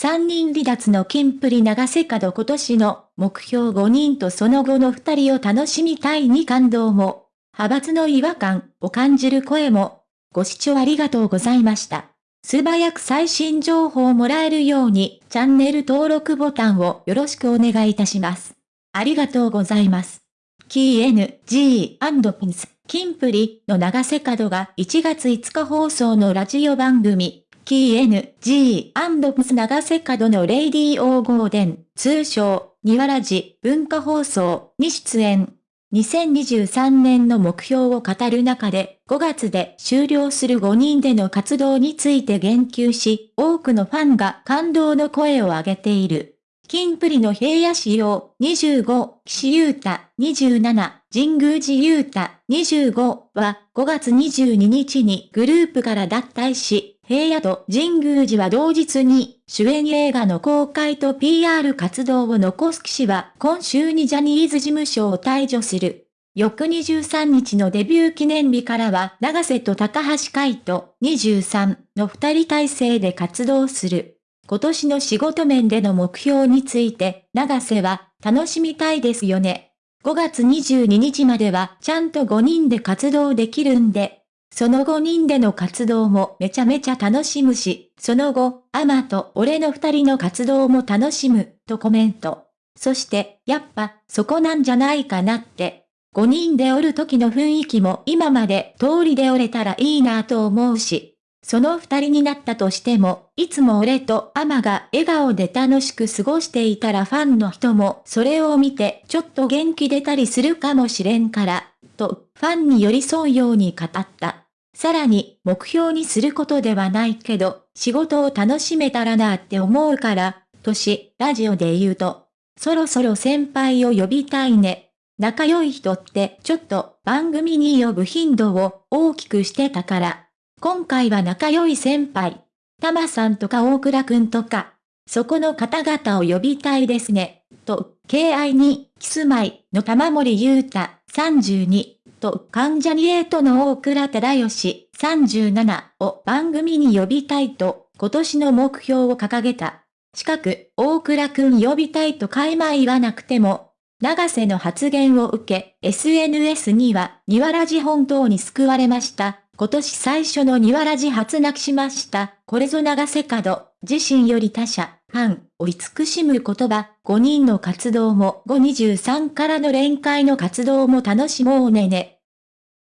3人離脱のキンプリ長瀬角今年の目標5人とその後の2人を楽しみたいに感動も、派閥の違和感を感じる声も、ご視聴ありがとうございました。素早く最新情報をもらえるように、チャンネル登録ボタンをよろしくお願いいたします。ありがとうございます。キー N, G, P ンス、キンプリの長瀬角が1月5日放送のラジオ番組、 King & Prince 長瀬角の Radio GARDEN、通称、ニワラジ文化放送に出演。2023年の目標を語る中で、5月で終了する5人での活動について言及し、多くのファンが感動の声を上げている。金プリの平野仕様25、岸優太27、神宮寺優太25は5月22日にグループから脱退し、平野と神宮寺は同日に主演映画の公開と PR 活動を残す騎士は今週にジャニーズ事務所を退場する。翌23日のデビュー記念日からは長瀬と高橋海人23の二人体制で活動する。今年の仕事面での目標について、長瀬は、楽しみたいですよね。5月22日まではちゃんと5人で活動できるんで、その5人での活動もめちゃめちゃ楽しむし、その後、アマと俺の2人の活動も楽しむ、とコメント。そして、やっぱ、そこなんじゃないかなって。5人でおる時の雰囲気も今まで通りでおれたらいいなぁと思うし、その二人になったとしても、いつも俺とアマが笑顔で楽しく過ごしていたらファンの人もそれを見てちょっと元気出たりするかもしれんから、とファンに寄り添うように語った。さらに、目標にすることではないけど、仕事を楽しめたらなって思うから、とし、ラジオで言うと、そろそろ先輩を呼びたいね。仲良い人ってちょっと番組に呼ぶ頻度を大きくしてたから、今回は仲良い先輩、たまさんとか大倉くんとか、そこの方々を呼びたいですね、と、敬愛に、キスマイの玉森裕太、32、と、関ジャニエイトの大倉忠義、37を番組に呼びたいと、今年の目標を掲げた。近く、大倉くん呼びたいと開前言わなくても、長瀬の発言を受け、SNS には、庭ラジ本当に救われました。今年最初の庭ラジ初泣きしました。これぞ長瀬角。自身より他者、ファンを慈しむ言葉。5人の活動も523からの連会の活動も楽しもうねね。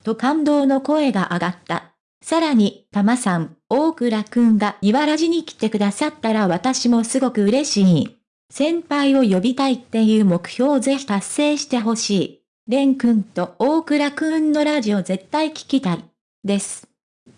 と感動の声が上がった。さらに、たまさん、大倉くんが庭ラジに来てくださったら私もすごく嬉しい。先輩を呼びたいっていう目標をぜひ達成してほしい。レンくんと大倉くんのラジオ絶対聞きたい。です。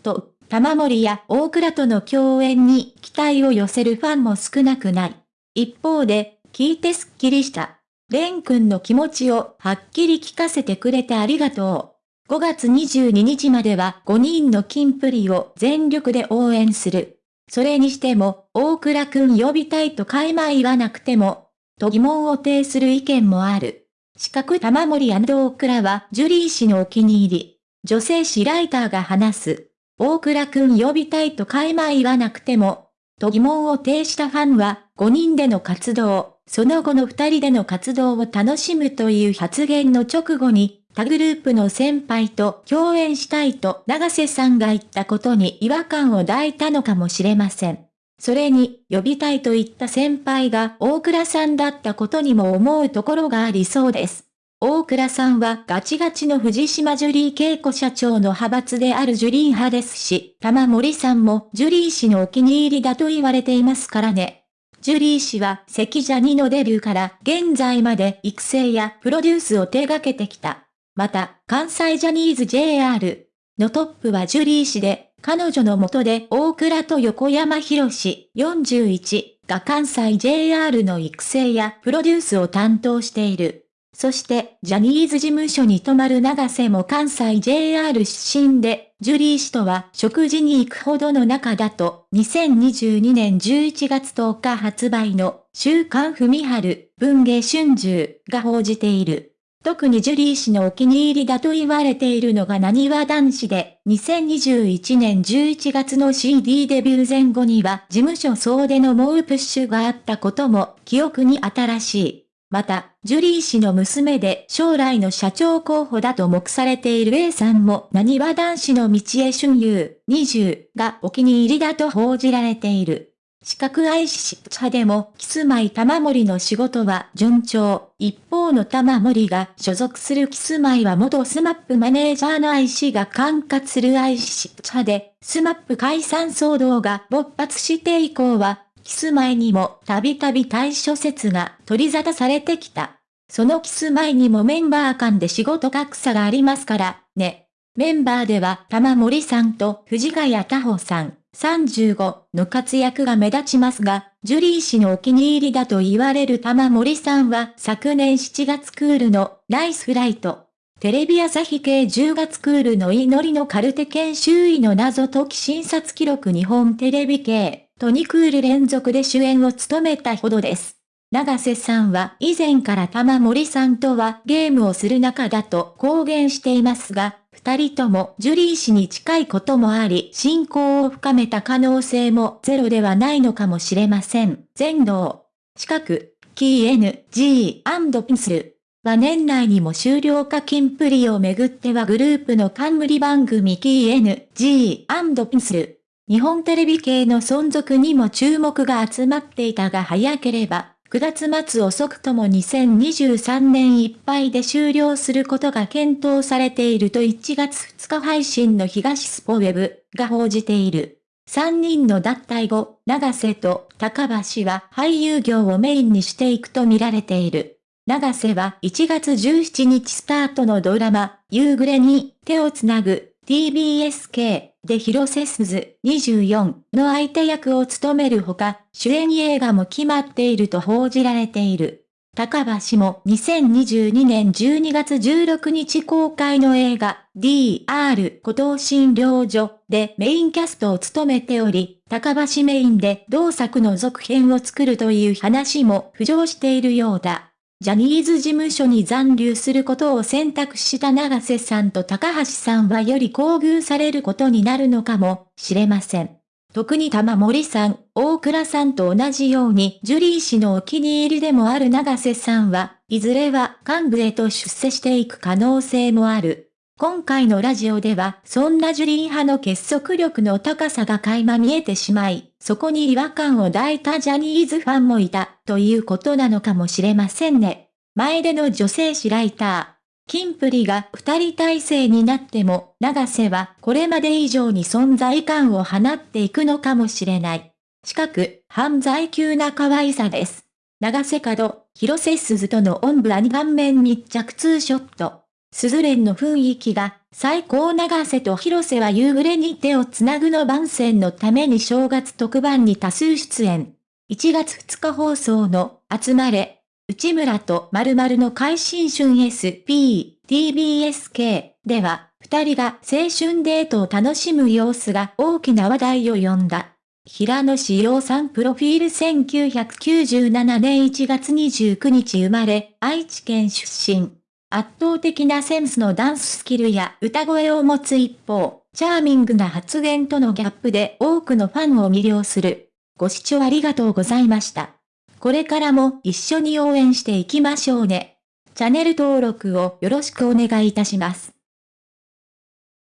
と、玉森や大倉との共演に期待を寄せるファンも少なくない。一方で、聞いてすっきりした。レン君の気持ちをはっきり聞かせてくれてありがとう。5月22日までは5人の金プリを全力で応援する。それにしても、大倉くん呼びたいと開前言わなくても、と疑問を呈する意見もある。四角玉森大倉はジュリー氏のお気に入り。女性誌ライターが話す。大倉くん呼びたいと開前言わなくても、と疑問を呈したファンは、5人での活動、その後の2人での活動を楽しむという発言の直後に、他グループの先輩と共演したいと長瀬さんが言ったことに違和感を抱いたのかもしれません。それに、呼びたいと言った先輩が大倉さんだったことにも思うところがありそうです。大倉さんはガチガチの藤島ジュリー恵子社長の派閥であるジュリー派ですし、玉森さんもジュリー氏のお気に入りだと言われていますからね。ジュリー氏は関ジャニのデビューから現在まで育成やプロデュースを手掛けてきた。また、関西ジャニーズ JR のトップはジュリー氏で、彼女の下で大倉と横山博士41が関西 JR の育成やプロデュースを担当している。そして、ジャニーズ事務所に泊まる長瀬も関西 JR 出身で、ジュリー氏とは食事に行くほどの仲だと、2022年11月10日発売の週刊文春文芸春秋が報じている。特にジュリー氏のお気に入りだと言われているのがなにわ男子で、2021年11月の CD デビュー前後には事務所総出の猛プッシュがあったことも記憶に新しい。また、ジュリー氏の娘で将来の社長候補だと目されている A さんもなにわ男子の道枝駿佑20がお気に入りだと報じられている。資格愛し派でも、キスマイ玉森の仕事は順調。一方の玉森が所属するキスマイは元スマップマネージャーの愛しが管轄する愛し派で、スマップ解散騒動が勃発して以降は、キスマイにもたびたび対処説が取り沙汰されてきた。そのキスマイにもメンバー間で仕事格差がありますから、ね。メンバーでは玉森さんと藤ヶ谷太穂さん、35の活躍が目立ちますが、ジュリー氏のお気に入りだと言われる玉森さんは昨年7月クールのナイスフライト。テレビ朝日系10月クールの祈りのカルテ研修医の謎解き診察記録日本テレビ系と2クール連続で主演を務めたほどです。長瀬さんは以前から玉森さんとはゲームをする仲だと公言していますが、二人ともジュリー氏に近いこともあり、信仰を深めた可能性もゼロではないのかもしれません。全能。近く、キー N、G& ピンスル。は年内にも終了かキンプリをめぐってはグループの冠番組キー N、G& ピンスル。日本テレビ系の存続にも注目が集まっていたが早ければ、9月末遅くとも2023年いっぱいで終了することが検討されていると1月2日配信の東スポウェブが報じている。3人の脱退後、長瀬と高橋は俳優業をメインにしていくと見られている。長瀬は1月17日スタートのドラマ、夕暮れに手をつなぐ TBSK で広瀬すず24の相手役を務めるほか、主演映画も決まっていると報じられている。高橋も2022年12月16日公開の映画 DR 孤島診療所でメインキャストを務めており、高橋メインで同作の続編を作るという話も浮上しているようだ。ジャニーズ事務所に残留することを選択した長瀬さんと高橋さんはより厚遇されることになるのかもしれません。特に玉森さん、大倉さんと同じようにジュリー氏のお気に入りでもある長瀬さんは、いずれは幹部へと出世していく可能性もある。今回のラジオでは、そんなジュリー派の結束力の高さが垣間見えてしまい、そこに違和感を抱いたジャニーズファンもいた、ということなのかもしれませんね。前での女性誌ライター。キンプリが二人体制になっても、長瀬はこれまで以上に存在感を放っていくのかもしれない。近く、犯罪級な可愛さです。長瀬角、広瀬鈴との音部アニ顔面密着ツーショット。鈴連の雰囲気が、最高長瀬と広瀬は夕暮れに手をつなぐの番宣のために正月特番に多数出演。1月2日放送の、集まれ、内村と〇〇の改新春 SP、TBSK では、二人が青春デートを楽しむ様子が大きな話題を呼んだ。平野志陽さんプロフィール1997年1月29日生まれ、愛知県出身。圧倒的なセンスのダンススキルや歌声を持つ一方、チャーミングな発言とのギャップで多くのファンを魅了する。ご視聴ありがとうございました。これからも一緒に応援していきましょうね。チャンネル登録をよろしくお願いいたします。